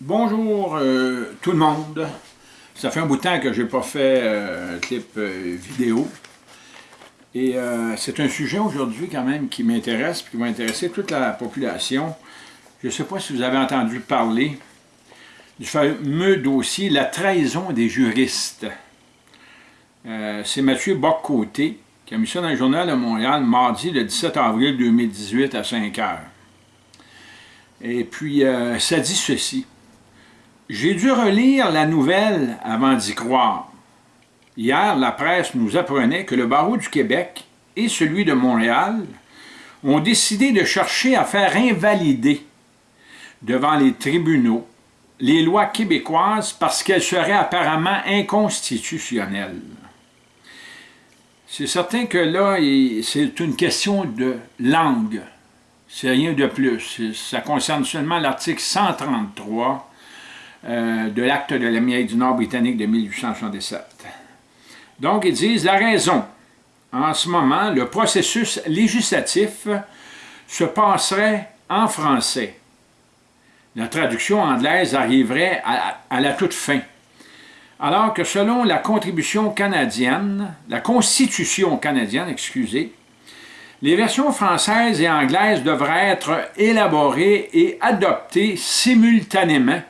Bonjour euh, tout le monde. Ça fait un bout de temps que je n'ai pas fait euh, un clip euh, vidéo. Et c'est un sujet aujourd'hui quand même qui m'intéresse et qui va intéresser toute la population. Je ne sais pas si vous avez entendu parler du fameux dossier « La trahison des juristes ». c'est Mathieu Boccoté qui a mis ça dans le journal de Montréal mardi le 17 avril 2018 à 5 heures. Et puis, ça dit ceci. J'ai dû relire la nouvelle avant d'y croire. Hier, la presse nous apprenait que le barreau du Québec et celui de Montréal ont décidé de chercher à faire invalider devant les tribunaux les lois québécoises parce qu'elles seraient apparemment inconstitutionnelles. C'est certain que là, c'est une question de langue. C'est rien de plus. Ça concerne seulement l'article 133 euh, de l'acte de l'Amérique du Nord britannique de 1877. Donc, ils disent la raison. En ce moment, le processus législatif se passerait en français. La traduction anglaise arriverait à, la toute fin. Alors que selon la contribution canadienne, la Constitution canadienne, excusez, les versions françaises et anglaises devraient être élaborées et adoptées simultanément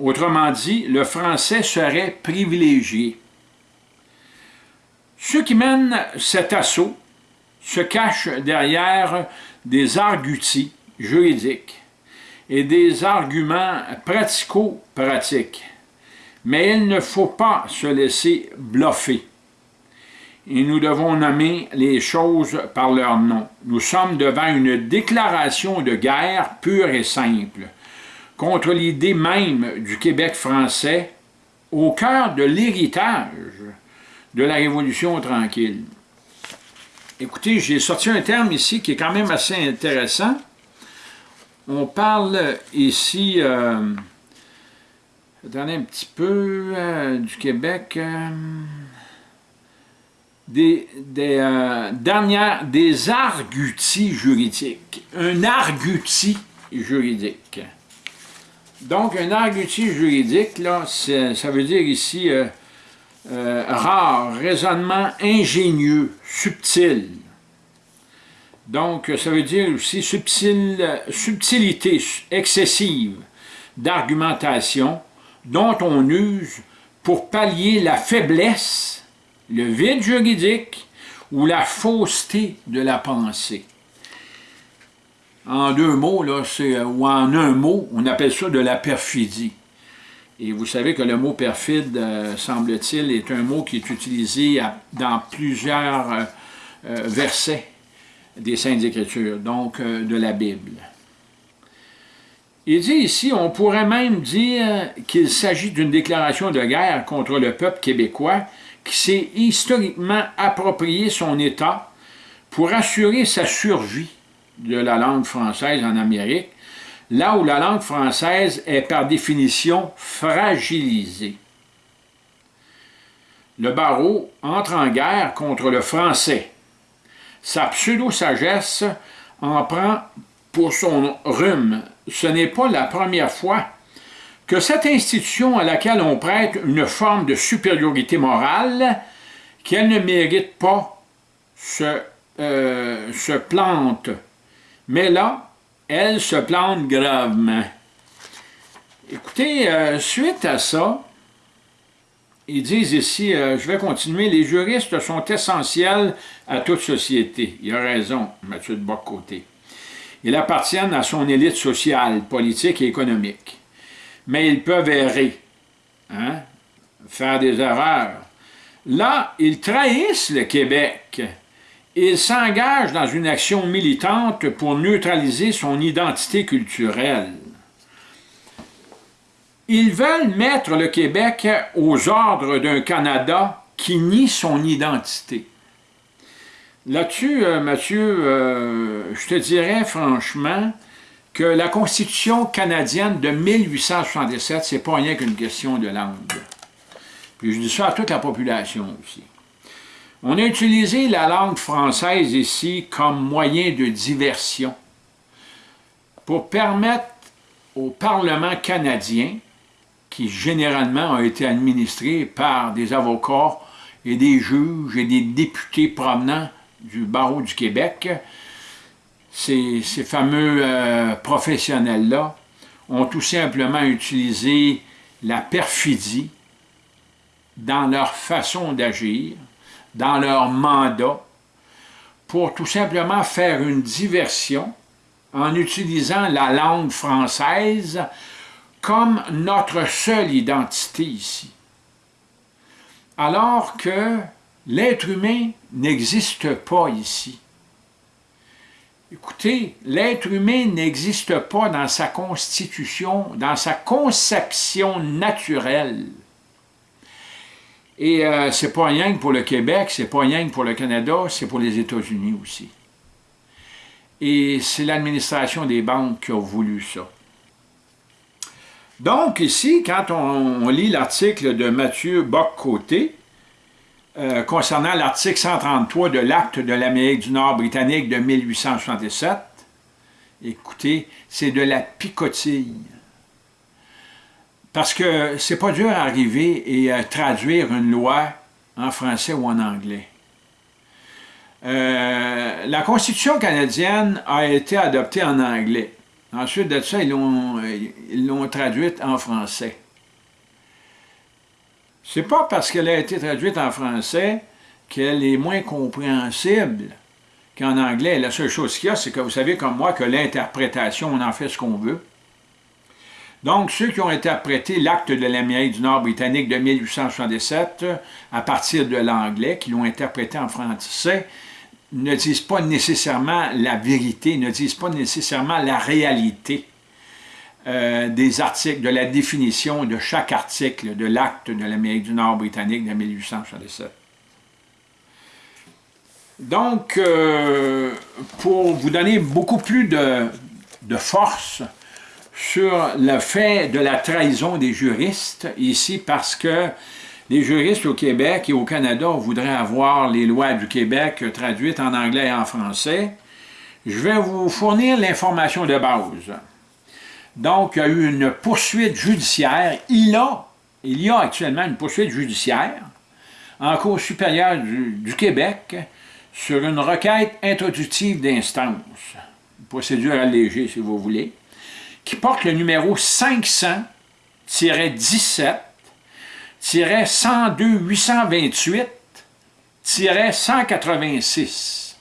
Autrement dit, le français serait privilégié. Ceux qui mènent cet assaut se cachent derrière des arguties juridiques et des arguments pratico-pratiques. Mais il ne faut pas se laisser bluffer. Et nous devons nommer les choses par leur nom. Nous sommes devant une déclaration de guerre pure et simple contre l'idée même du Québec français au cœur de l'héritage de la Révolution tranquille. Écoutez, j'ai sorti un terme ici qui est quand même assez intéressant. On parle ici, euh, attendez un petit peu, euh, du Québec, euh, des, des des arguties juridiques. Un argutie juridique. Donc, un argutie juridique, là, ça veut dire ici euh, euh, rare, raisonnement ingénieux, subtil. Donc, ça veut dire aussi subtil, subtilité excessive d'argumentation dont on use pour pallier la faiblesse, le vide juridique ou la fausseté de la pensée en deux mots, là, euh, ou en un mot, on appelle ça de la perfidie. Et vous savez que le mot perfide, euh, semble-t-il, est un mot qui est utilisé dans plusieurs euh, versets des Saintes Écritures, donc de la Bible. Il dit ici, on pourrait même dire qu'il s'agit d'une déclaration de guerre contre le peuple québécois qui s'est historiquement approprié son État pour assurer sa survie de la langue française en Amérique, là où la langue française est par définition fragilisée. Le barreau entre en guerre contre le français. Sa pseudo-sagesse en prend pour son rhume. Ce n'est pas la première fois que cette institution à laquelle on prête une forme de supériorité morale, qu'elle ne mérite pas, se, euh, se plante mais là, elle se plante gravement. Écoutez, euh, suite à ça, ils disent ici, euh, je vais continuer, les juristes sont essentiels à toute société. Il a raison, Mathieu de Bocoté. Ils appartiennent à son élite sociale, politique et économique. Mais ils peuvent errer, hein, faire des erreurs. Là, ils trahissent le Québec il s'engage dans une action militante pour neutraliser son identité culturelle. Ils veulent mettre le Québec aux ordres d'un Canada qui nie son identité. Là-dessus, euh, Mathieu, euh, je te dirais franchement que la Constitution canadienne de 1877, c'est pas rien qu'une question de langue. Puis je dis ça à toute la population aussi. On a utilisé la langue française ici comme moyen de diversion pour permettre au Parlement canadien, qui généralement a été administré par des avocats et des juges et des députés provenant du barreau du Québec, ces, fameux euh, professionnels-là ont tout simplement utilisé la perfidie dans leur façon d'agir, dans leur mandat, pour tout simplement faire une diversion en utilisant la langue française comme notre seule identité ici. Alors que l'être humain n'existe pas ici. Écoutez, l'être humain n'existe pas dans sa constitution, dans sa conception naturelle. Et euh, c'est pas rien que pour le Québec, c'est pas rien que pour le Canada, c'est pour les États-Unis aussi. Et c'est l'administration des banques qui a voulu ça. Donc ici, quand on, lit l'article de Mathieu Bock-Côté, euh, concernant l'article 133 de l'Acte de l'Amérique du Nord britannique de 1867, écoutez, c'est de la picotille. Parce que c'est pas dur à arriver et à traduire une loi en français ou en anglais. Euh, la Constitution canadienne a été adoptée en anglais. Ensuite de ça, ils l'ont traduite en français. C'est pas parce qu'elle a été traduite en français qu'elle est moins compréhensible qu'en anglais. La seule chose qu'il y a, c'est que vous savez comme moi que l'interprétation, on en fait ce qu'on veut. Donc, ceux qui ont interprété l'acte de l'Amérique du Nord britannique de 1867 à partir de l'anglais, qui l'ont interprété en français, ne disent pas nécessairement la vérité, ne disent pas nécessairement la réalité. Euh, des articles, de la définition de chaque article de l'acte de l'Amérique du Nord britannique de 1867. Donc, euh, pour vous donner beaucoup plus de, force sur le fait de la trahison des juristes, ici, parce que les juristes au Québec et au Canada voudraient avoir les lois du Québec traduites en anglais et en français, je vais vous fournir l'information de base. Donc, il y a eu une poursuite judiciaire. Il, a, il y a actuellement une poursuite judiciaire en Cour supérieure du, Québec sur une requête introductive d'instance, procédure allégée si vous voulez, qui porte le numéro 500-17-102-828-186.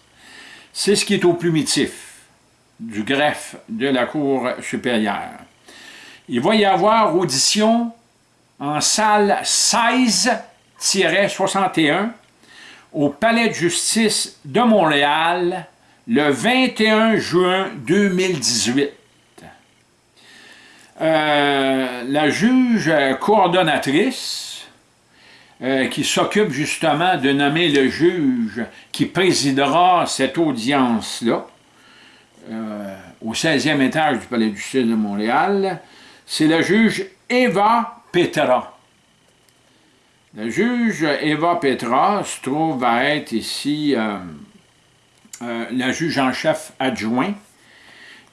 C'est ce qui est au plumitif du greffe de la Cour supérieure. Il va y avoir audition en salle 16-61 au Palais de justice de Montréal le 21 juin 2018. Euh, la juge coordonnatrice euh, qui s'occupe justement de nommer le juge qui présidera cette audience-là, euh, au 16e étage du Palais de justice de Montréal, c'est la juge Eva Petra. La juge Eva Petra se trouve à être ici la juge en chef adjoint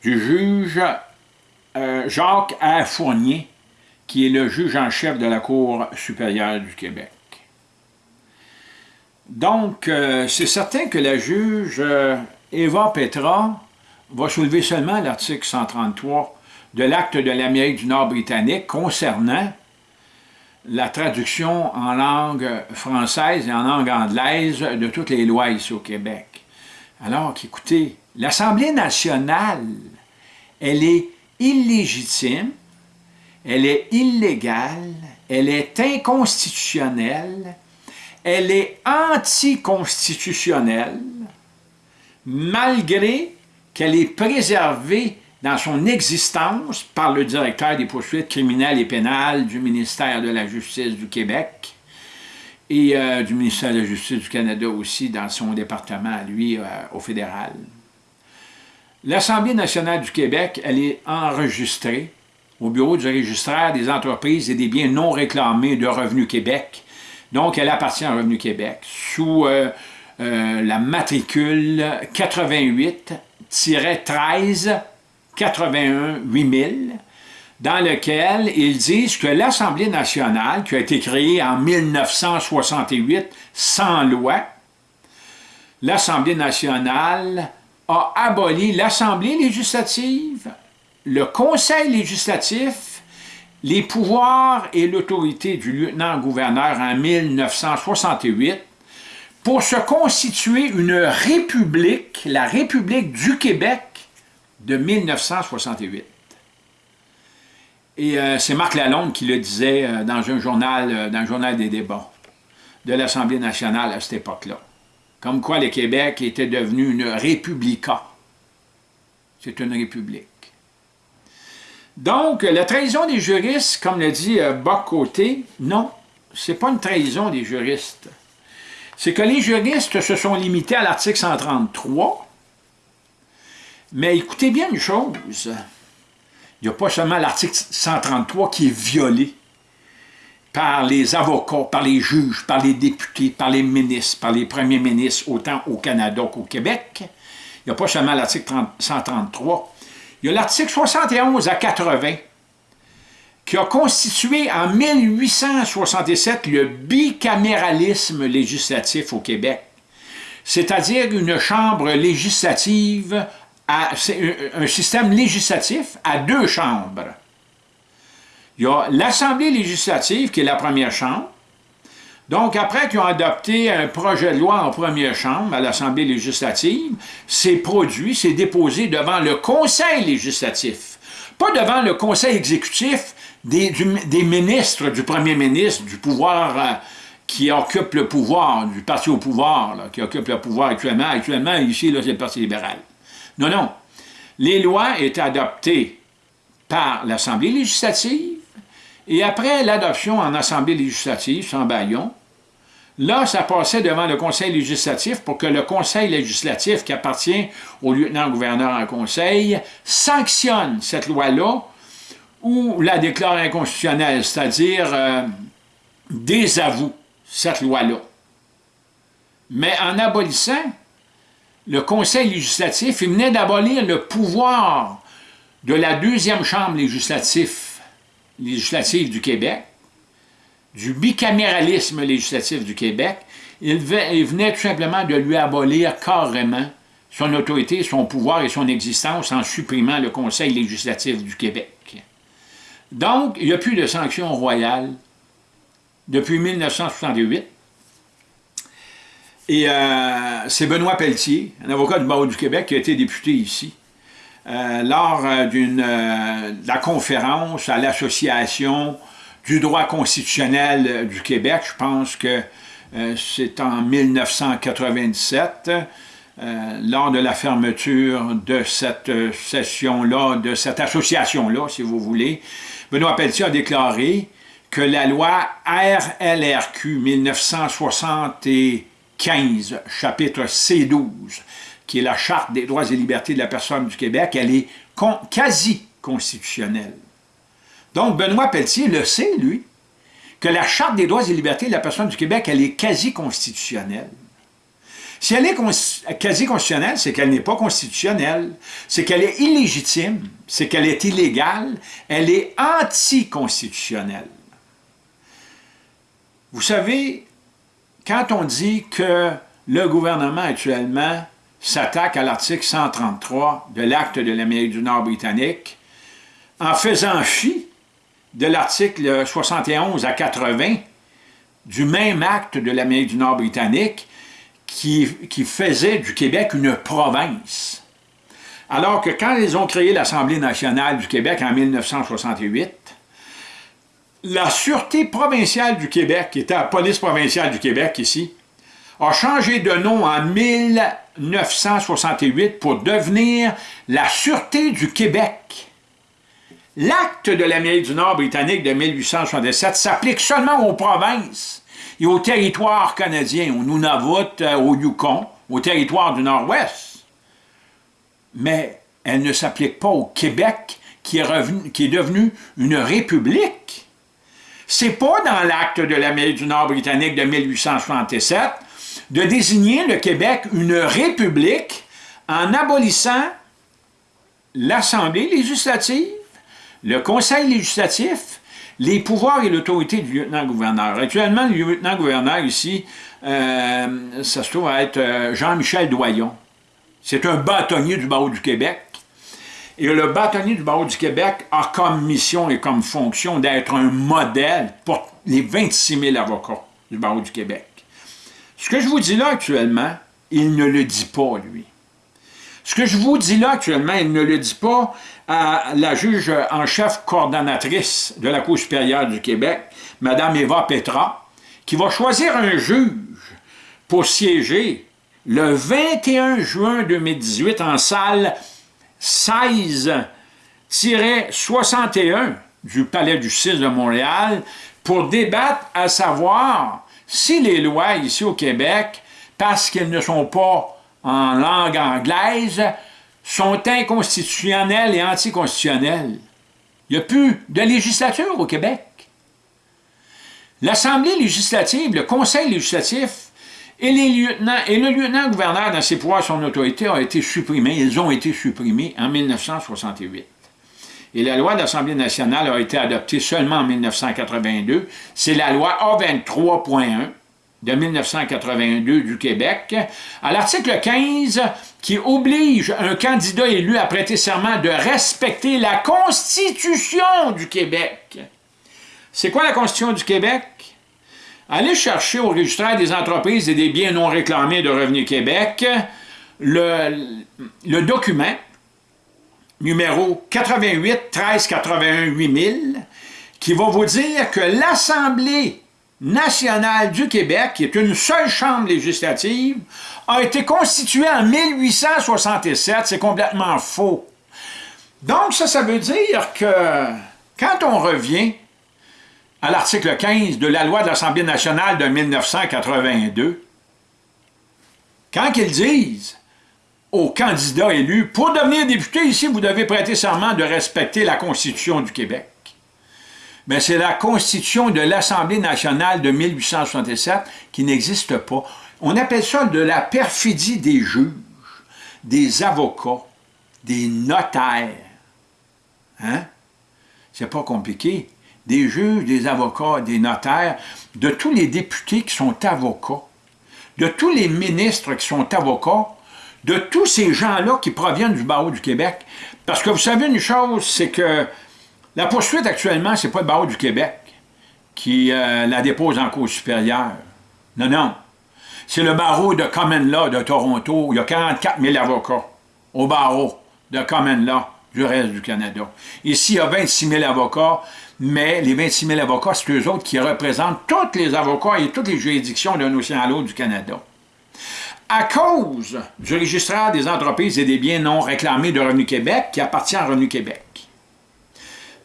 du juge Jacques A. Fournier, qui est le juge en chef de la Cour supérieure du Québec. Donc, c'est certain que la juge Eva Petra va soulever seulement l'article 133 de l'acte de l'Amérique du Nord britannique concernant la traduction en langue française et en langue anglaise de toutes les lois ici au Québec. Alors qu'écoutez, l'Assemblée nationale, elle est illégitime, elle est illégale, elle est inconstitutionnelle, elle est anticonstitutionnelle, malgré qu'elle est préservée dans son existence par le directeur des poursuites criminelles et pénales du ministère de la Justice du Québec et euh, du ministère de la Justice du Canada aussi dans son département lui, euh, au fédéral. L'Assemblée nationale du Québec, elle est enregistrée au bureau du registraire des entreprises et des biens non réclamés de Revenu Québec. Donc, elle appartient à Revenu Québec sous euh, la matricule 88 13 81 8000 dans lequel ils disent que l'Assemblée nationale, qui a été créée en 1968 sans loi, l'Assemblée nationale a aboli l'Assemblée législative, le Conseil législatif, les pouvoirs et l'autorité du lieutenant-gouverneur en 1968 pour se constituer une république, la République du Québec de 1968. Et euh, c'est Marc Lalonde qui le disait euh, dans un journal, euh, dans le journal des débats de l'Assemblée nationale à cette époque-là. Comme quoi le Québec était devenu une républica. C'est une république. Donc, la trahison des juristes, comme le dit Boc-Côté, non, c'est pas une trahison des juristes. C'est que les juristes se sont limités à l'article 133, mais écoutez bien une chose, il n'y a pas seulement l'article 133 qui est violé par les avocats, par les juges, par les députés, par les ministres, par les premiers ministres, autant au Canada qu'au Québec. Il n'y a pas seulement l'article 133. Il y a l'article 71 à 80 qui a constitué en 1867 le bicaméralisme législatif au Québec, c'est-à-dire une chambre législative un système législatif à deux chambres. Il y a l'Assemblée législative, qui est la première chambre. Donc, après qu'ils ont adopté un projet de loi en première chambre à l'Assemblée législative, c'est produit, c'est déposé devant le Conseil législatif. Pas devant le Conseil exécutif des, ministres, du premier ministre, du pouvoir euh, qui occupe le pouvoir, du parti au pouvoir, qui occupe le pouvoir actuellement. Actuellement, ici, c'est le Parti libéral. Non, non. Les lois étaient adoptées par l'Assemblée législative et après l'adoption en Assemblée législative, sans baillon, là, ça passait devant le Conseil législatif pour que le Conseil législatif, qui appartient au lieutenant-gouverneur en Conseil, sanctionne cette loi-là ou la déclare inconstitutionnelle, c'est-à-dire euh, désavoue cette loi-là. Mais en abolissant le Conseil législatif, il venait d'abolir le pouvoir de la deuxième chambre législative, législative du Québec, du bicaméralisme législatif du Québec, il venait tout simplement de lui abolir carrément son autorité, son pouvoir et son existence en supprimant le Conseil législatif du Québec. Donc, il n'y a plus de sanctions royales depuis 1968, et euh, c'est Benoît Pelletier, un avocat du barreau du Québec, qui a été député ici. Euh, lors euh, d'une de la conférence à l'Association du droit constitutionnel du Québec, je pense que c'est en 1997, lors de la fermeture de cette session-là, de cette association-là, si vous voulez, Benoît Pelletier a déclaré que la loi RLRQ 1960 15, chapitre C12, qui est la Charte des droits et libertés de la personne du Québec, elle est quasi constitutionnelle. Donc, Benoît Pelletier le sait, lui, que la Charte des droits et libertés de la personne du Québec, elle est quasi constitutionnelle. Si elle est quasi constitutionnelle, c'est qu'elle n'est pas constitutionnelle, c'est qu'elle est illégitime, c'est qu'elle est illégale, elle est anticonstitutionnelle. Vous savez, quand on dit que le gouvernement actuellement s'attaque à l'article 133 de l'acte de l'Amérique du Nord britannique, en faisant fi de l'article 71 à 80 du même acte de l'Amérique du Nord britannique qui, qui, faisait du Québec une province. Alors que quand ils ont créé l'Assemblée nationale du Québec en 1968, la Sûreté provinciale du Québec, qui était la police provinciale du Québec ici, a changé de nom en 1968 pour devenir la Sûreté du Québec. L'acte de l'Amérique du Nord britannique de 1867 s'applique seulement aux provinces et aux territoires canadiens, au Nunavut, euh, au Yukon, au territoire du Nord-Ouest. Mais elle ne s'applique pas au Québec, qui est, revenu, qui est devenu une république. C'est pas dans l'acte de l'Amérique du Nord britannique de 1867 de désigner le Québec une république en abolissant l'Assemblée législative, le conseil législatif, les pouvoirs et l'autorité du lieutenant-gouverneur. Actuellement, le lieutenant-gouverneur ici, euh, ça se trouve à être euh, Jean-Michel Doyon. C'est un bâtonnier du barreau du Québec. Et le bâtonnier du barreau du Québec a comme mission et comme fonction d'être un modèle pour les 26 000 avocats du barreau du Québec. Ce que je vous dis là actuellement, il ne le dit pas, lui. Ce que je vous dis là actuellement, il ne le dit pas à la juge en chef coordonnatrice de la Cour supérieure du Québec, Mme Eva Petra, qui va choisir un juge pour siéger le 21 juin 2018 en salle 16-61 du Palais du 6 de Montréal pour débattre à savoir si les lois ici au Québec, parce qu'elles ne sont pas en langue anglaise sont inconstitutionnelles et anticonstitutionnelles. Il n'y a plus de législature au Québec. L'Assemblée législative, le Conseil législatif et, les lieutenants, et le lieutenant-gouverneur dans ses pouvoirs son autorité ont été supprimés. Ils ont été supprimés en 1968. Et la loi de l'Assemblée nationale a été adoptée seulement en 1982. C'est la loi A23.1 de 1982 du Québec, à l'article 15 qui oblige un candidat élu à prêter serment de respecter la Constitution du Québec. C'est quoi la Constitution du Québec? Allez chercher au registre des entreprises et des biens non réclamés de Revenu Québec le, le document numéro 88 13 81 8000 qui va vous dire que l'Assemblée nationale du Québec, qui est une seule chambre législative, a été constituée en 1867. C'est complètement faux. Donc, ça, ça veut dire que quand on revient à l'article 15 de la loi de l'Assemblée nationale de 1982, quand ils disent candidats élus, pour devenir député ici, vous devez prêter serment de respecter la Constitution du Québec mais c'est la Constitution de l'Assemblée nationale de 1867 qui n'existe pas. On appelle ça de la perfidie des juges, des avocats, des notaires. Hein? C'est pas compliqué. Des juges, des avocats, des notaires, de tous les députés qui sont avocats, de tous les ministres qui sont avocats, de tous ces gens-là qui proviennent du barreau du Québec. Parce que vous savez une chose, c'est que la poursuite actuellement, ce n'est pas le barreau du Québec qui euh, la dépose en cour supérieure. Non, non. C'est le barreau de Common Law de Toronto. Il y a 44 000 avocats au barreau de Common Law du reste du Canada. Ici, il y a 26 000 avocats, mais les 26 000 avocats, c'est eux autres qui représentent tous les avocats et toutes les juridictions d'un océan à l'autre du Canada. À cause du registraire des entreprises et des biens non réclamés de Revenu Québec, qui appartient à Revenu Québec,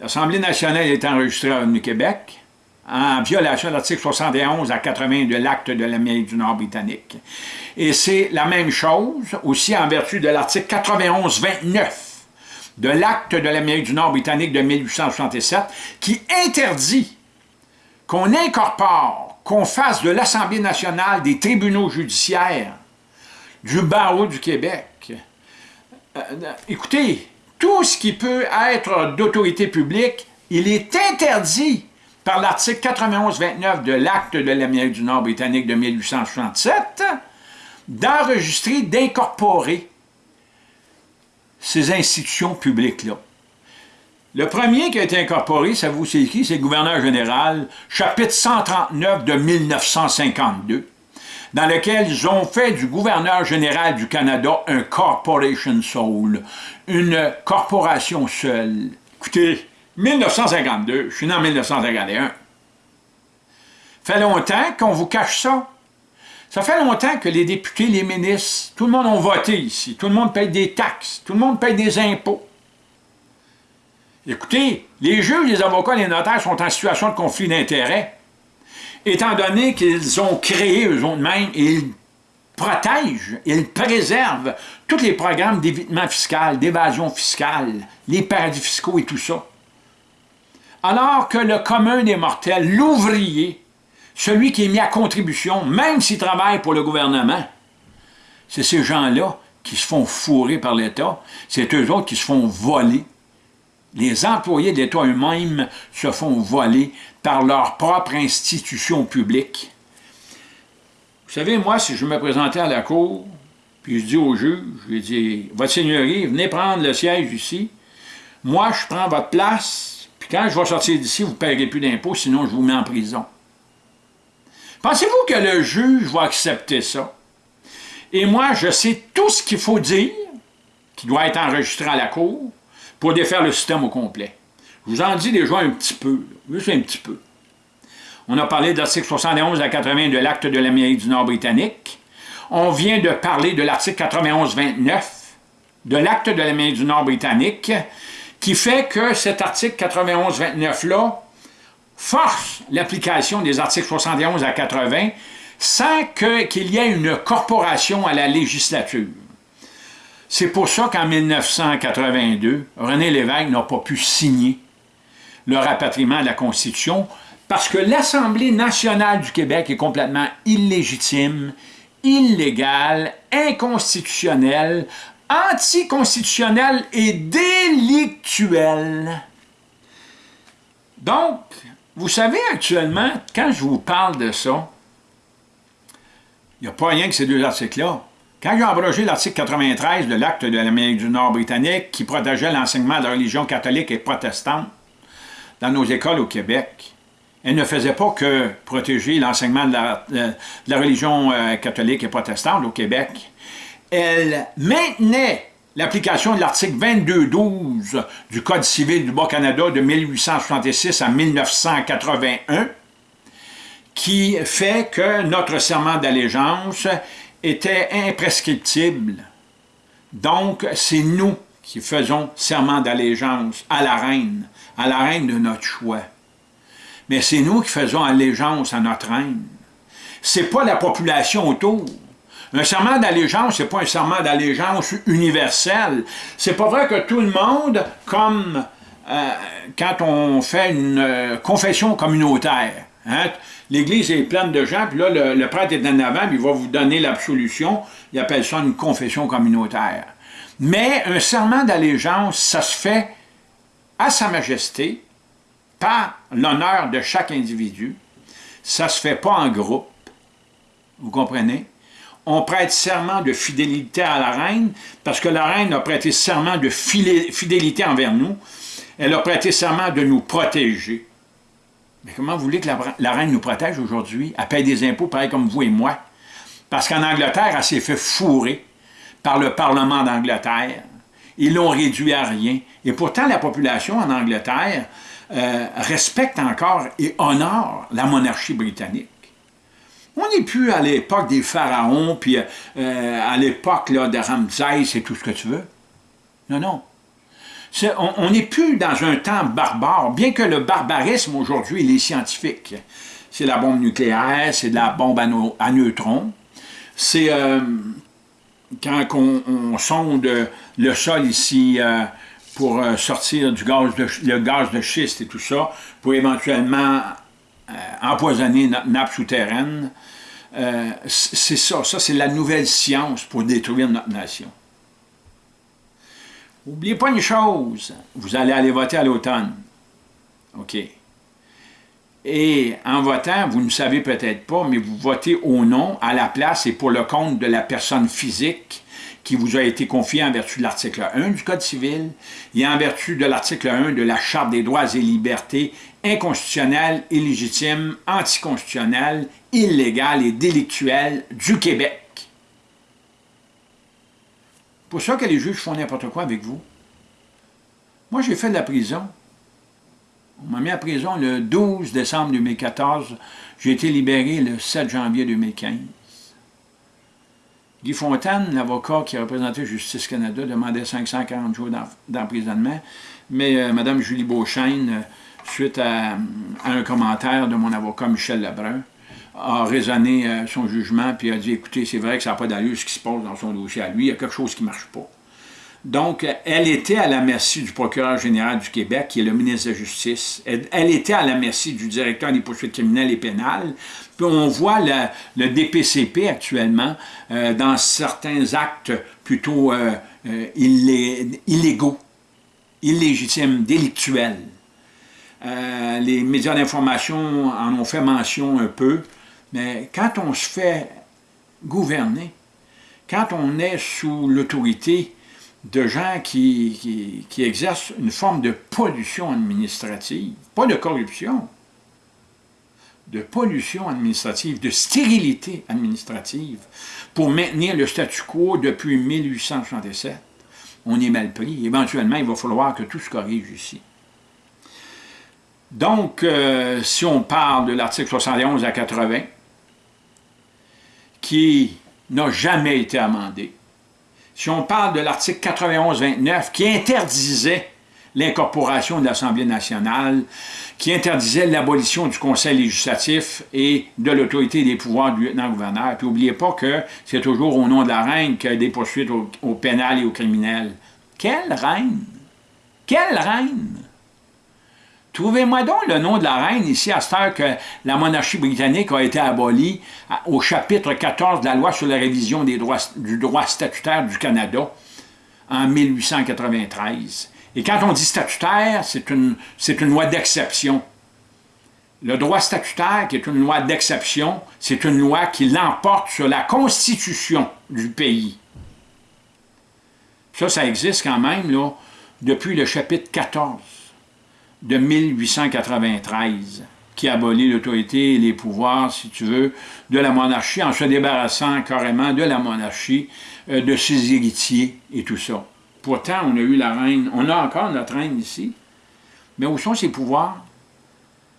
L'Assemblée nationale est enregistrée à Revenu Québec en violation de l'article 71 à 80 de l'acte de l'Amérique du Nord britannique. Et c'est la même chose aussi en vertu de l'article 91-29 de l'acte de l'Amérique du Nord britannique de 1867 qui interdit qu'on incorpore, qu'on fasse de l'Assemblée nationale des tribunaux judiciaires du barreau du Québec. Euh, euh, écoutez, tout ce qui peut être d'autorité publique, il est interdit par l'article 91-29 de l'Acte de l'Amérique du Nord britannique de 1867 d'enregistrer, d'incorporer ces institutions publiques-là. Le premier qui a été incorporé, ça vous c'est qui? C'est le gouverneur général, chapitre 139 de 1952 dans lequel ils ont fait du gouverneur général du Canada un corporation soul, une corporation seule. Écoutez, 1952, je suis né en 1951. fait longtemps qu'on vous cache ça. Ça fait longtemps que les députés, les ministres, tout le monde ont voté ici. Tout le monde paye des taxes. Tout le monde paye des impôts. Écoutez, les juges, les avocats, les notaires sont en situation de conflit d'intérêts étant donné qu'ils ont créé eux-mêmes, ils protègent, ils préservent tous les programmes d'évitement fiscal, d'évasion fiscale, les paradis fiscaux et tout ça. Alors que le commun des mortels, l'ouvrier, celui qui est mis à contribution, même s'il travaille pour le gouvernement, c'est ces gens-là qui se font fourrer par l'État, c'est eux autres qui se font voler Les employés de l'État eux-mêmes se font voler par leur propre institution publique. Vous savez, moi, si je me présentais à la cour, puis je dis au juge, je dis, « Votre Seigneurie, venez prendre le siège ici. Moi, je prends votre place, puis quand je vais sortir d'ici, vous ne paierez plus d'impôts, sinon je vous mets en prison. » Pensez-vous que le juge va accepter ça? Et moi, je sais tout ce qu'il faut dire, qui doit être enregistré à la cour, pour défaire le système au complet. Je vous en dis déjà un petit peu, juste un petit peu. On a parlé de l'article 71 à 80 de l'acte de l'Amérique du Nord britannique. On vient de parler de l'article 91-29 de l'acte de l'Amérique du Nord britannique, qui fait que cet article 91-29-là force l'application des articles 71 à 80 sans qu'il y ait une corporation à la législature. C'est pour ça qu'en 1982, René Lévesque n'a pas pu signer le rapatriement de la Constitution parce que l'Assemblée nationale du Québec est complètement illégitime, illégale, inconstitutionnelle, anticonstitutionnelle et délictuelle. Donc, vous savez actuellement, quand je vous parle de ça, il n'y a pas rien que ces deux articles-là. Quand ils ont abrogé l'article 93 de l'acte de l'Amérique du Nord britannique qui protégeait l'enseignement de la religion catholique et protestante dans nos écoles au Québec, elle ne faisait pas que protéger l'enseignement de, la, religion euh, catholique et protestante au Québec. Elle maintenait l'application de l'article 22.12 du Code civil du Bas-Canada de 1866 à 1981, qui fait que notre serment d'allégeance était imprescriptible. Donc, c'est nous qui faisons serment d'allégeance à la reine, à la reine de notre choix. Mais c'est nous qui faisons allégeance à notre reine. C'est pas la population autour. Un serment d'allégeance, c'est pas un serment d'allégeance universel. C'est pas vrai que tout le monde, comme euh, quand on fait une euh, confession communautaire, hein, L'Église est pleine de gens, puis là, le, prêtre est en avant, il va vous donner l'absolution. Il appelle ça une confession communautaire. Mais un serment d'allégeance, ça se fait à Sa Majesté, par l'honneur de chaque individu. Ça se fait pas en groupe. Vous comprenez? On prête serment de fidélité à la reine, parce que la reine a prêté serment de fidélité envers nous. Elle a prêté serment de nous protéger. Mais comment vous voulez que la, reine nous protège aujourd'hui? Elle paye des impôts pareil comme vous et moi? Parce qu'en Angleterre, elle s'est fait fourrer par le Parlement d'Angleterre. Ils l'ont réduit à rien. Et pourtant, la population en Angleterre euh, respecte encore et honore la monarchie britannique. On n'est plus à l'époque des pharaons, puis euh, à l'époque de Ramsès et tout ce que tu veux. Non, non on n'est plus dans un temps barbare, bien que le barbarisme aujourd'hui, il est scientifique. C'est la bombe nucléaire, c'est la bombe à, neutrons. C'est euh, quand on, sonde le sol ici euh, pour euh, sortir du gaz de, le gaz de schiste et tout ça, pour éventuellement empoisonner notre nappe souterraine. c'est ça, ça c'est la nouvelle science pour détruire notre nation. N'oubliez pas une chose, vous allez aller voter à l'automne. OK. Et en votant, vous ne savez peut-être pas, mais vous votez au nom, à la place et pour le compte de la personne physique qui vous a été confiée en vertu de l'article 1 du Code civil et en vertu de l'article 1 de la Charte des droits et libertés inconstitutionnelle, illégitime, anticonstitutionnelle, illégale et délictuelle du Québec pour ça que les juges font n'importe quoi avec vous. Moi, j'ai fait de la prison. On m'a mis à prison le 12 décembre 2014. J'ai été libéré le 7 janvier 2015. Guy Fontaine, l'avocat qui a représenté Justice Canada, demandait 540 jours d'emprisonnement. Mais euh, Mme Julie Beauchesne, euh, suite à, un commentaire de mon avocat Michel Lebrun, a raisonné euh, son jugement, puis a dit, écoutez, c'est vrai que ça n'a pas d'allure ce qui se passe dans son dossier à lui, il y a quelque chose qui ne marche pas. Donc, elle était à la merci du procureur général du Québec, qui est le ministre de la Justice. Elle, était à la merci du directeur des poursuites criminelles et pénales. Puis on voit le, DPCP actuellement euh, dans certains actes plutôt euh, illégaux. illégitime, délictuel. Euh, les médias d'information en ont fait mention un peu, mais quand on se fait gouverner, quand on est sous l'autorité de gens qui, qui, exercent une forme de pollution administrative, pas de corruption, de pollution administrative, de stérilité administrative, pour maintenir le statu quo depuis 1867, on est mal pris. Éventuellement, il va falloir que tout se corrige ici. Donc, euh, si on parle de l'article 71 à 80, qui n'a jamais été amendé, si on parle de l'article 91-29 qui interdisait l'incorporation de l'Assemblée nationale, qui interdisait l'abolition du Conseil législatif et de l'autorité des pouvoirs du lieutenant-gouverneur. Puis n'oubliez pas que c'est toujours au nom de la reine qu'il y a des poursuites au, au pénal et au criminel. Quelle reine? Quelle reine? Trouvez-moi donc le nom de la reine ici, à cette heure que la monarchie britannique a été abolie au chapitre 14 de la loi sur la révision du droit statutaire du Canada en 1893. Et quand on dit statutaire, c'est une, une loi d'exception. Le droit statutaire, qui est une loi d'exception, c'est une loi qui l'emporte sur la constitution du pays. Ça, ça existe quand même là, depuis le chapitre 14 de 1893 qui abolit l'autorité et les pouvoirs, si tu veux, de la monarchie en se débarrassant carrément de la monarchie, euh, de ses héritiers et tout ça. Pourtant, on a eu la reine, on a encore notre reine ici, mais où sont ses pouvoirs?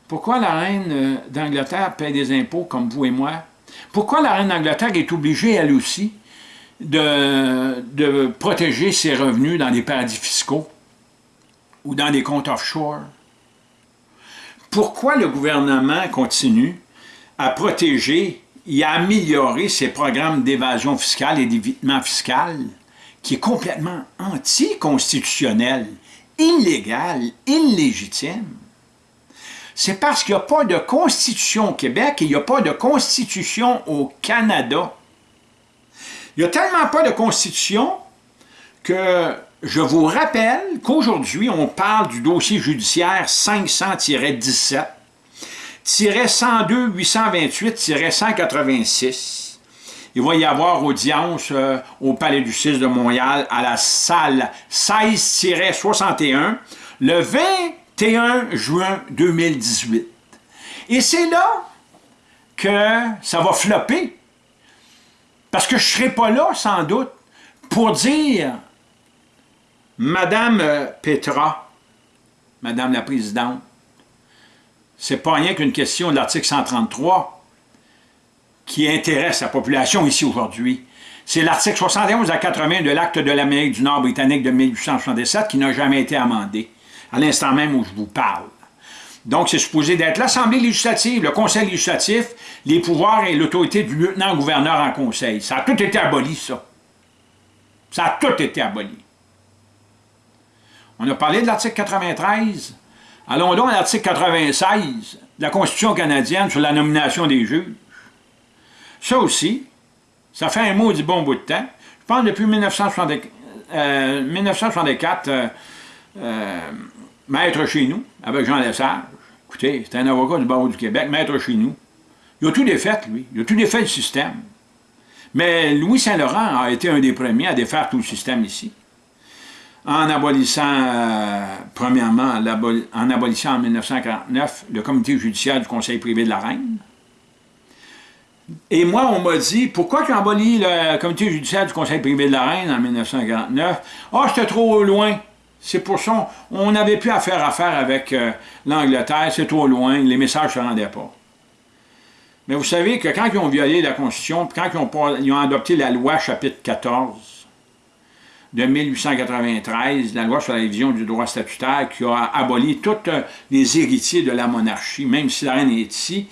Pourquoi la reine euh, d'Angleterre paie des impôts comme vous et moi? Pourquoi la reine d'Angleterre est obligée, elle aussi, de, de protéger ses revenus dans des paradis fiscaux? Ou dans des comptes offshore? Pourquoi le gouvernement continue à protéger et à améliorer ses programmes d'évasion fiscale et d'évitement fiscal qui est complètement anticonstitutionnel, illégal, illégitime? C'est parce qu'il n'y a pas de constitution au Québec et il n'y a pas de constitution au Canada. Il n'y a tellement pas de constitution que je vous rappelle qu'aujourd'hui, on parle du dossier judiciaire 500-17, 102 828-186. Il va y avoir audience euh, au Palais du 6 de Montréal à la salle 16-61 le 21 juin 2018. Et c'est là que ça va flopper. Parce que je ne serai pas là, sans doute, pour dire Madame euh, Petra, Madame la Présidente, c'est pas rien qu'une question de l'article 133 qui intéresse la population ici aujourd'hui. C'est l'article 71 à 80 de l'acte de l'Amérique du Nord britannique de 1867 qui n'a jamais été amendé, à l'instant même où je vous parle. Donc, c'est supposé d'être l'Assemblée législative, le Conseil législatif, les pouvoirs et l'autorité du lieutenant-gouverneur en conseil. Ça a tout été aboli, ça. Ça a tout été aboli. On a parlé de l'article 93. Allons donc à l'article 96 de la Constitution canadienne sur la nomination des juges. Ça aussi, ça fait un mot du bon bout de temps. Je pense depuis 1964, euh, euh, euh, maître chez nous, avec Jean Lesage. Écoutez, c'est un avocat du barreau du Québec, maître chez nous. Il a tout défait, lui. Il a tout défait le système. Mais Louis Saint-Laurent a été un des premiers à défaire tout le système ici en abolissant, euh, premièrement, en abolissant en 1949 le comité judiciaire du Conseil privé de la Reine. Et moi, on m'a dit, pourquoi tu as aboli le comité judiciaire du Conseil privé de la Reine en 1949? Ah, oh, c'était trop loin. C'est pour ça, on n'avait plus à faire affaire avec euh, l'Angleterre, c'est trop loin, les messages ne se rendaient pas. Mais vous savez que quand ils ont violé la Constitution, quand ils ont adopté la loi chapitre 14, de 1893, la loi sur la révision du droit statutaire qui a aboli tous les héritiers de la monarchie, même si la reine est ici,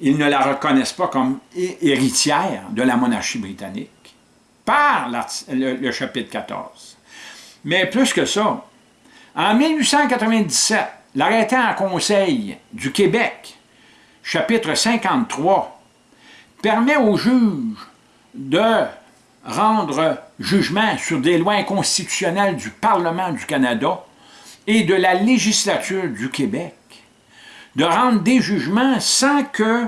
ils ne la reconnaissent pas comme héritière de la monarchie britannique, par le, chapitre 14. Mais plus que ça, en 1897, l'arrêté en conseil du Québec, chapitre 53, permet aux juges de rendre jugement sur des lois inconstitutionnelles du Parlement du Canada et de la législature du Québec de rendre des jugements sans que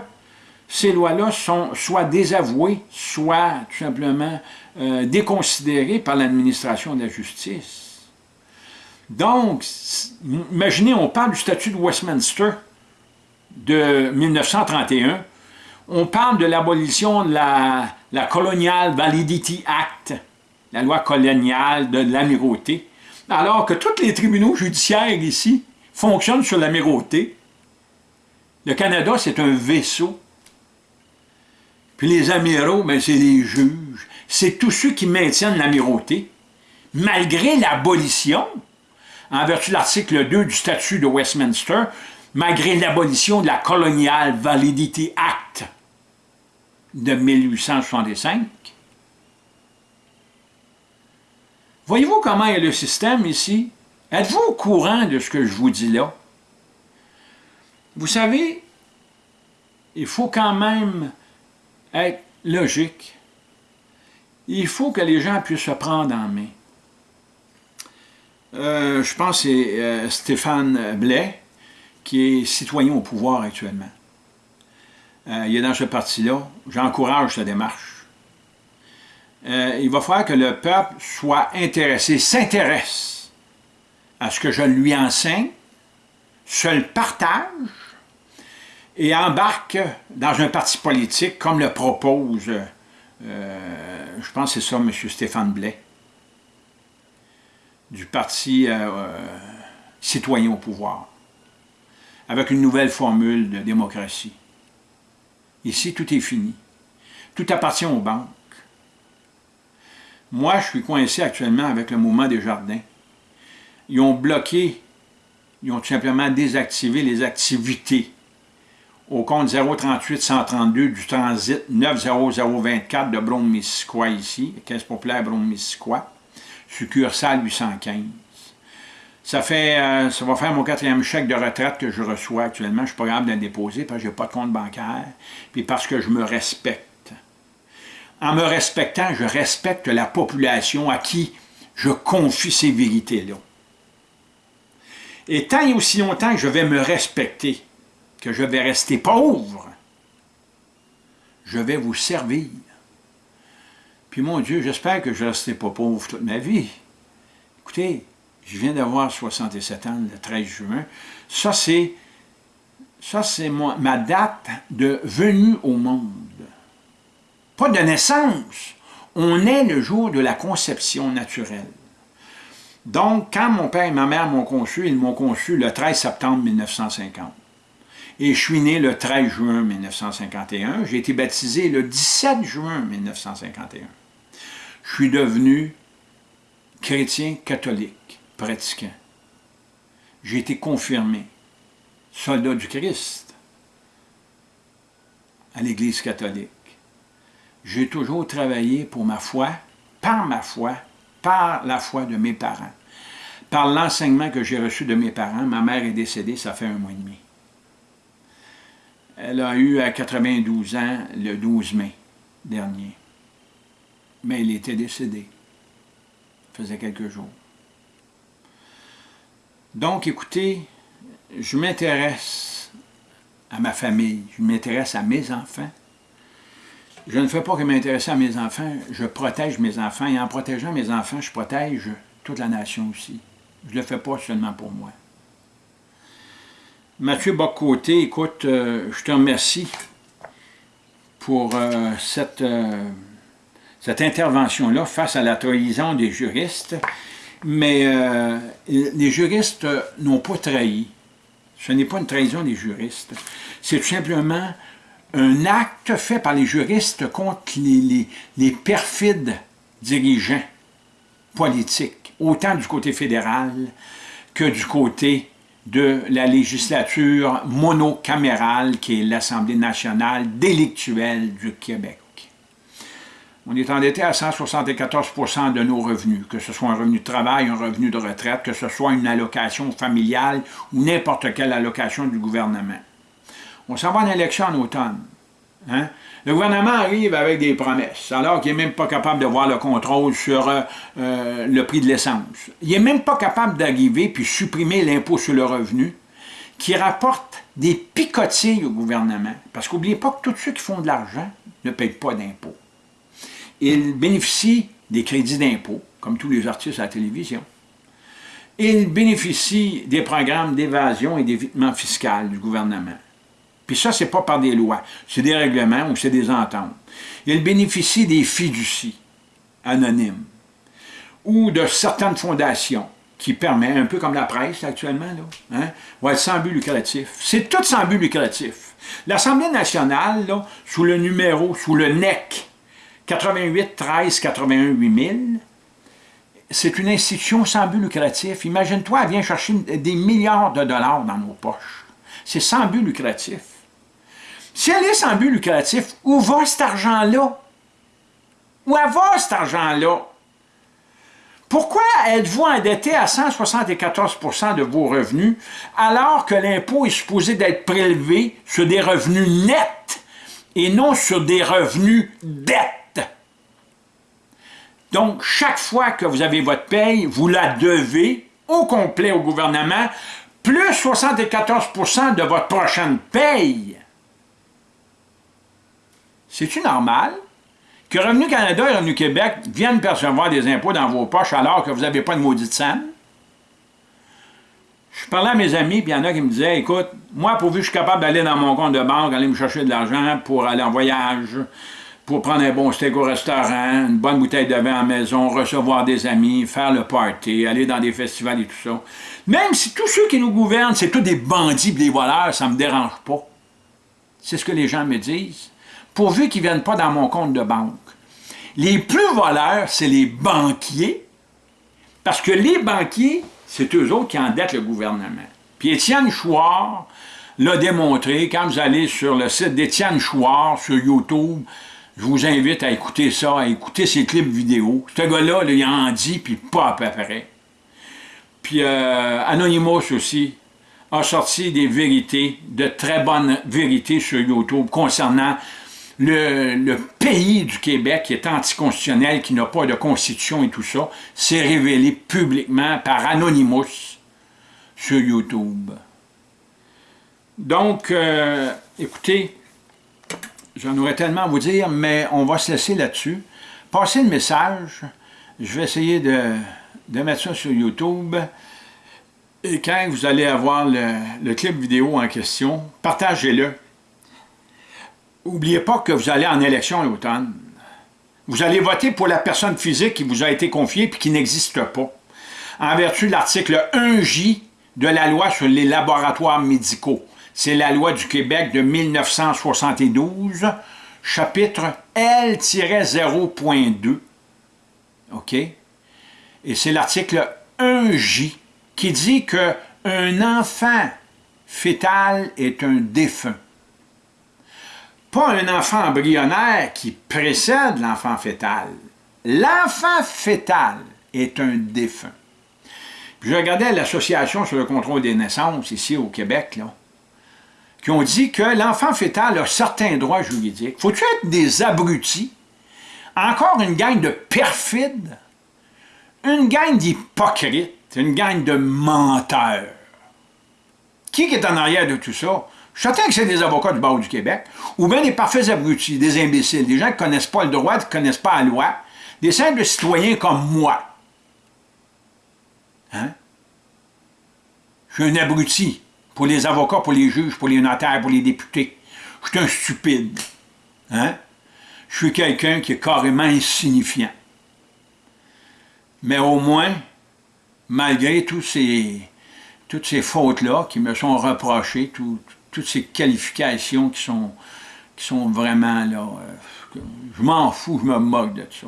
ces lois-là soient désavouées, soient tout simplement euh, déconsidérées par l'administration de la justice. Donc, imaginez, on parle du statut de Westminster de 1931, on parle de l'abolition de la, Colonial Validity Act, la loi coloniale de l'amirauté, alors que tous les tribunaux judiciaires ici fonctionnent sur l'amirauté. Le Canada, c'est un vaisseau. Puis les amiraux, ben, c'est les juges. C'est tous ceux qui maintiennent l'amirauté, malgré l'abolition, en vertu de l'article 2 du statut de Westminster, malgré l'abolition de la Colonial Validity Act de 1865. Voyez-vous comment est le système ici? Êtes-vous au courant de ce que je vous dis là? Vous savez, il faut quand même être logique. Il faut que les gens puissent se prendre en main. Euh, je pense que c'est euh, Stéphane Blais, qui est citoyen au pouvoir actuellement. Euh, il est dans ce parti-là. J'encourage sa démarche. il va falloir que le peuple soit intéressé, s'intéresse à ce que je lui enseigne, se le partage et embarque dans un parti politique comme le propose, je pense que c'est ça, M. Stéphane Blais, du parti citoyen au pouvoir avec une nouvelle formule de démocratie. Ici, tout est fini. Tout appartient aux banques. Moi, je suis coincé actuellement avec le mouvement des jardins. Ils ont bloqué, ils ont tout simplement désactivé les activités au compte 038-132 du transit 90024 de Brome-Missisquoi ici, Caisse populaire Brome-Missisquoi, succursale 815. Euh, ça va faire mon quatrième chèque de retraite que je reçois actuellement. Je ne suis pas capable de le déposer parce que je n'ai pas de compte bancaire, puis parce que je me respecte. En me respectant, je respecte la population à qui je confie ces vérités-là. Et tant et aussi longtemps que je vais me respecter, que je vais rester pauvre, je vais vous servir. Puis mon Dieu, j'espère que je ne resterai pas pauvre toute ma vie. Écoutez, je viens d'avoir 67 ans le 13 juin. Ça, c'est ma date de venue au monde. Pas de naissance. On est le jour de la conception naturelle. Donc, quand mon père et ma mère m'ont conçu, ils m'ont conçu le 13 septembre 1950. Et je suis né le 13 juin 1951. J'ai été baptisé le 17 juin 1951. Je suis devenu chrétien catholique pratiquant. J'ai été confirmé, soldat du Christ, à l'Église catholique. J'ai toujours travaillé pour ma foi, par ma foi, par la foi de mes parents. Par l'enseignement que j'ai reçu de mes parents, ma mère est décédée, ça fait un mois et demi. Elle a eu à 92 ans le 12 mai dernier. Mais elle était décédée. Ça faisait quelques jours. Donc, écoutez, je m'intéresse à ma famille, je m'intéresse à mes enfants. Je ne fais pas que m'intéresser à mes enfants, je protège mes enfants, et en protégeant mes enfants, je protège toute la nation aussi. Je ne le fais pas seulement pour moi. Mathieu Bocoté, écoute, euh, je te remercie pour euh, cette, euh, cette intervention-là face à la trahison des juristes mais euh, les juristes n'ont pas trahi. Ce n'est pas une trahison des juristes. C'est tout simplement un acte fait par les juristes contre les, perfides dirigeants politiques, autant du côté fédéral que du côté de la législature monocamérale qui est l'Assemblée nationale délictuelle du Québec. On est endetté à 174% de nos revenus, que ce soit un revenu de travail, un revenu de retraite, que ce soit une allocation familiale ou n'importe quelle allocation du gouvernement. On s'en va en élection en automne. Hein? Le gouvernement arrive avec des promesses, alors qu'il n'est même pas capable de voir le contrôle sur euh, euh, le prix de l'essence. Il n'est même pas capable d'arriver puis supprimer l'impôt sur le revenu, qui rapporte des picotilles au gouvernement. Parce qu'oubliez pas que tous ceux qui font de l'argent ne payent pas d'impôts. Ils bénéficient des crédits d'impôt, comme tous les artistes à la télévision. Ils bénéficient des programmes d'évasion et d'évitement fiscal du gouvernement. Puis ça, ce n'est pas par des lois, c'est des règlements ou c'est des ententes. Ils bénéficient des fiducies anonymes ou de certaines fondations qui permettent, un peu comme la presse actuellement, là, hein, va être sans but lucratif. C'est tout sans but lucratif. L'Assemblée nationale, sous le numéro, sous le NEC 88 13 81 8000, c'est une institution sans but lucratif. Imagine-toi, elle vient chercher des milliards de dollars dans nos poches. C'est sans but lucratif. Si elle est sans but lucratif, où va cet argent-là? Où va cet argent-là? Pourquoi êtes-vous endetté à 174% de vos revenus alors que l'impôt est supposé d'être prélevé sur des revenus nets et non sur des revenus dettes? Donc, chaque fois que vous avez votre paye, vous la devez au complet au gouvernement, plus 74% de votre prochaine paye. C'est-tu normal que Revenu Canada et Revenu Québec viennent percevoir des impôts dans vos poches alors que vous n'avez pas de maudite scène? Je parlais à mes amis, puis il y en a qui me disaient, écoute, moi, pourvu que je suis capable d'aller dans mon compte de banque, aller me chercher de l'argent pour aller en voyage, pour prendre un bon steak au restaurant, une bonne bouteille de vin à la maison, recevoir des amis, faire le party, aller dans des festivals et tout ça. Même si tous ceux qui nous gouvernent, c'est tous des bandits des voleurs, ça ne me dérange pas. C'est ce que les gens me disent pourvu qu'ils ne viennent pas dans mon compte de banque. Les plus voleurs, c'est les banquiers, parce que les banquiers, c'est eux autres qui endettent le gouvernement. Puis Étienne Chouard l'a démontré, quand vous allez sur le site d'Étienne Chouard sur YouTube, je vous invite à écouter ça, à écouter ses clips vidéo. Ce gars-là, il en dit, puis pas à peu près. Puis euh, Anonymous aussi a sorti des vérités, de très bonnes vérités sur YouTube concernant le, pays du Québec qui est anticonstitutionnel, qui n'a pas de constitution et tout ça, s'est révélé publiquement par Anonymous sur YouTube. Donc, euh, écoutez, j'en aurais tellement à vous dire, mais on va se laisser là-dessus. Passez le message. Je vais essayer de, mettre ça sur YouTube. Et quand vous allez avoir le clip vidéo en question, partagez-le. N'oubliez pas que vous allez en élection l'automne. Vous allez voter pour la personne physique qui vous a été confiée et qui n'existe pas. En vertu de l'article 1J de la loi sur les laboratoires médicaux. C'est la loi du Québec de 1972, chapitre L-0.2. OK? Et c'est l'article 1J qui dit qu'un enfant fœtal est un défunt pas un enfant embryonnaire qui précède l'enfant fœtal. L'enfant fœtal est un défunt. Puis je regardais l'Association sur le contrôle des naissances ici au Québec, là, qui ont dit que l'enfant fœtal a certains droits juridiques. Faut-tu être des abrutis? Encore une gang de perfides? Une gang d'hypocrites? Une gang de menteurs? Qui est en arrière de tout ça? Je suis que c'est des avocats du barreau du Québec, ou bien des parfaits abrutis, des imbéciles, des gens qui ne connaissent pas le droit, qui ne connaissent pas la loi, des simples citoyens comme moi. Hein? Je suis un abruti pour les avocats, pour les juges, pour les notaires, pour les députés. Je suis un stupide. Hein? Je suis quelqu'un qui est carrément insignifiant. Mais au moins, malgré tous ces, toutes ces fautes-là qui me sont reprochées, tout, toutes ces qualifications qui sont, qui sont vraiment là. Euh, je m'en fous, je me moque de ça.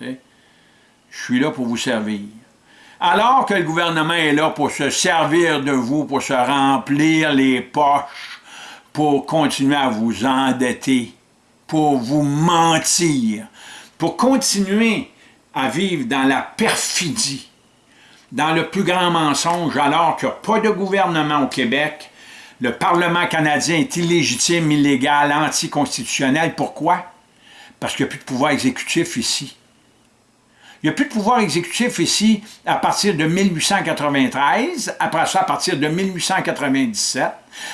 Je suis là pour vous servir. Alors que le gouvernement est là pour se servir de vous, pour se remplir les poches, pour continuer à vous endetter, pour vous mentir, pour continuer à vivre dans la perfidie, dans le plus grand mensonge, alors qu'il n'y a pas de gouvernement au Québec, le Parlement canadien est illégitime, illégal, anticonstitutionnel. Pourquoi? Parce qu'il n'y a plus de pouvoir exécutif ici. Il n'y a plus de pouvoir exécutif ici à partir de 1893, après ça à partir de 1897,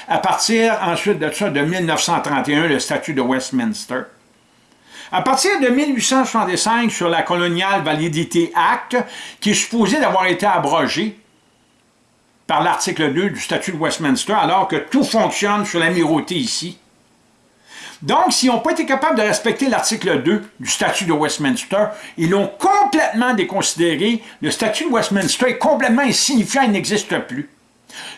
à partir ensuite de ça de 1931, le statut de Westminster. À partir de 1865, sur la Colonial Validity Act, qui est supposé d'avoir été abrogé par l'article 2 du statut de Westminster, alors que tout fonctionne sur l'amirauté ici, donc, s'ils n'ont pas été capables de respecter l'article 2 du statut de Westminster, ils l'ont complètement déconsidéré. Le statut de Westminster est complètement insignifiant, il n'existe plus.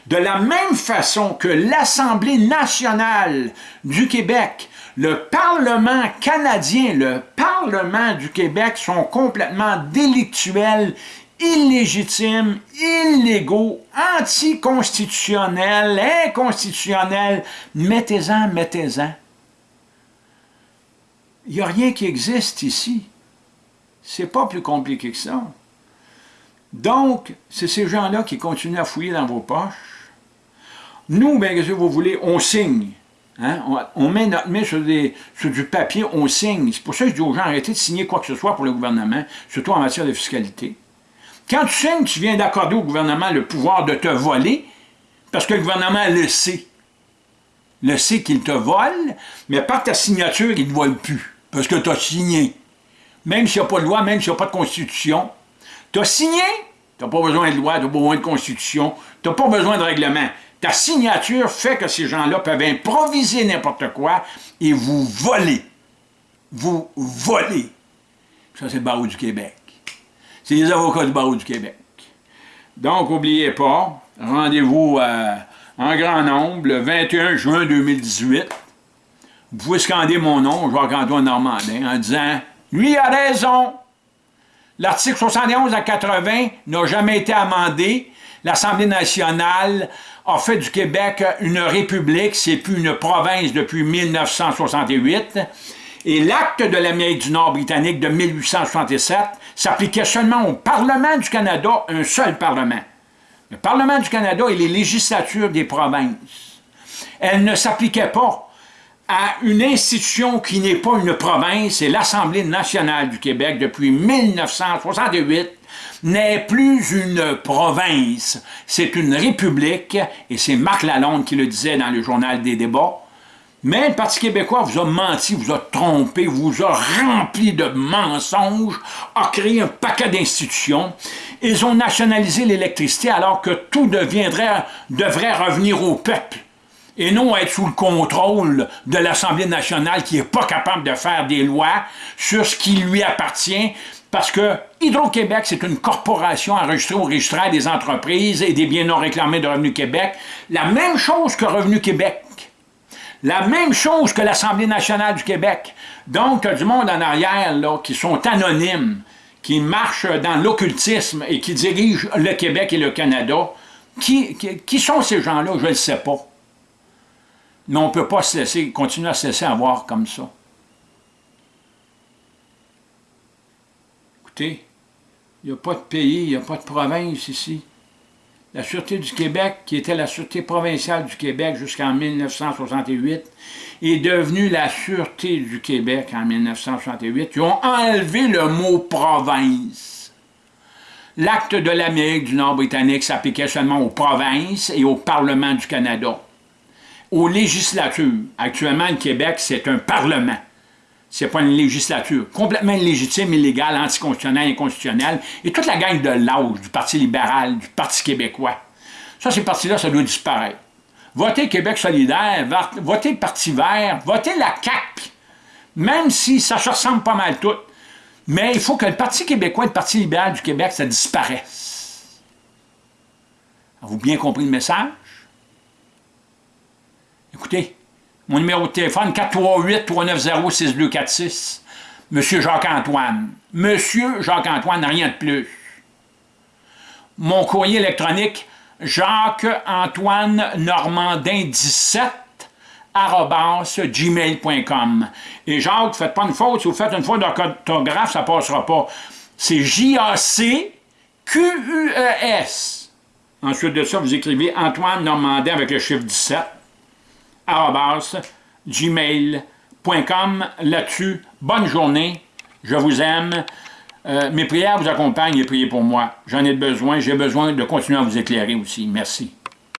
De la même façon que l'Assemblée nationale du Québec, le Parlement canadien, le Parlement du Québec sont complètement délictuels, illégitimes, illégaux, anticonstitutionnels, inconstitutionnels. Mettez-en, mettez-en. Il n'y a rien qui existe ici. C'est pas plus compliqué que ça. Donc, c'est ces gens-là qui continuent à fouiller dans vos poches. Nous, bien, que vous voulez? On signe. Hein? On, met notre main sur, du papier, on signe. C'est pour ça que je dis aux gens, arrêtez de signer quoi que ce soit pour le gouvernement, surtout en matière de fiscalité. Quand tu signes, tu viens d'accorder au gouvernement le pouvoir de te voler, parce que le gouvernement le sait le sait qu'il te vole, mais par ta signature, il ne vole plus, parce que tu as signé. Même s'il n'y a pas de loi, même s'il n'y a pas de constitution, tu as signé, tu n'as pas besoin de loi, tu n'as pas besoin de constitution, tu n'as pas besoin de règlement. Ta signature fait que ces gens-là peuvent improviser n'importe quoi et vous voler. Vous voler. Ça, c'est le barreau du Québec. C'est les avocats du barreau du Québec. Donc, n'oubliez pas, rendez-vous à en grand nombre le 21 juin 2018. Vous pouvez scander mon nom, Jacques-Antoine Normandin, en disant « Lui a raison! L'article 71 à 80 n'a jamais été amendé. L'Assemblée nationale a fait du Québec une république, c'est plus une province depuis 1968. Et l'acte de l'Amérique du Nord britannique de 1867 s'appliquait seulement au Parlement du Canada, un seul Parlement le Parlement du Canada et les législatures des provinces, elles ne s'appliquaient pas à une institution qui n'est pas une province, c'est l'Assemblée nationale du Québec depuis 1968, n'est plus une province, c'est une république, et c'est Marc Lalonde qui le disait dans le journal des débats, mais le Parti québécois vous a menti, vous a trompé, vous a rempli de mensonges, a créé un paquet d'institutions. Ils ont nationalisé l'électricité alors que tout deviendrait, devrait revenir au peuple et non être sous le contrôle de l'Assemblée nationale qui n'est pas capable de faire des lois sur ce qui lui appartient parce que Hydro-Québec, c'est une corporation enregistrée au registre des entreprises et des biens non réclamés de Revenu Québec, la même chose que Revenu Québec. La même chose que l'Assemblée nationale du Québec. Donc, du monde en arrière là, qui sont anonymes, qui marchent dans l'occultisme et qui dirigent le Québec et le Canada. Qui, qui, sont ces gens-là? Je ne le sais pas. Mais on ne peut pas se laisser, continuer à se laisser avoir comme ça. Écoutez, il n'y a pas de pays, il n'y a pas de province ici. La Sûreté du Québec, qui était la Sûreté provinciale du Québec jusqu'en 1968, est devenue la Sûreté du Québec en 1968. Ils ont enlevé le mot « province ». L'acte de l'Amérique du Nord britannique s'appliquait seulement aux provinces et au Parlement du Canada. Aux législatures. Actuellement, le Québec, c'est un parlement c'est pas une législature. Complètement illégitime, illégale, anticonstitutionnelle, inconstitutionnelle. Et toute la gang de l'âge, du Parti libéral, du Parti québécois. Ça, ces partis-là, ça doit disparaître. Votez Québec solidaire, votez Parti vert, votez la CAQ, même si ça se ressemble pas mal tout. Mais il faut que le Parti québécois et le Parti libéral du Québec, ça disparaisse. Avez-vous bien compris le message? Écoutez, mon numéro de téléphone, 438-390-6246. Monsieur Jacques-Antoine. Monsieur Jacques-Antoine, rien de plus. Mon courrier électronique, Jacques-Antoine Normandin 17 gmail.com. Et Jacques, faites pas une faute, si vous faites une faute d'orthographe, ça passera pas. C'est J-A-C-Q-U-E-S. Ensuite de ça, vous écrivez Antoine Normandin avec le chiffre 17 gmail.com. Là-dessus, bonne journée, je vous aime. Euh, mes prières vous accompagnent et priez pour moi. J'en ai besoin, j'ai besoin de continuer à vous éclairer aussi. Merci.